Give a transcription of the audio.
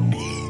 me.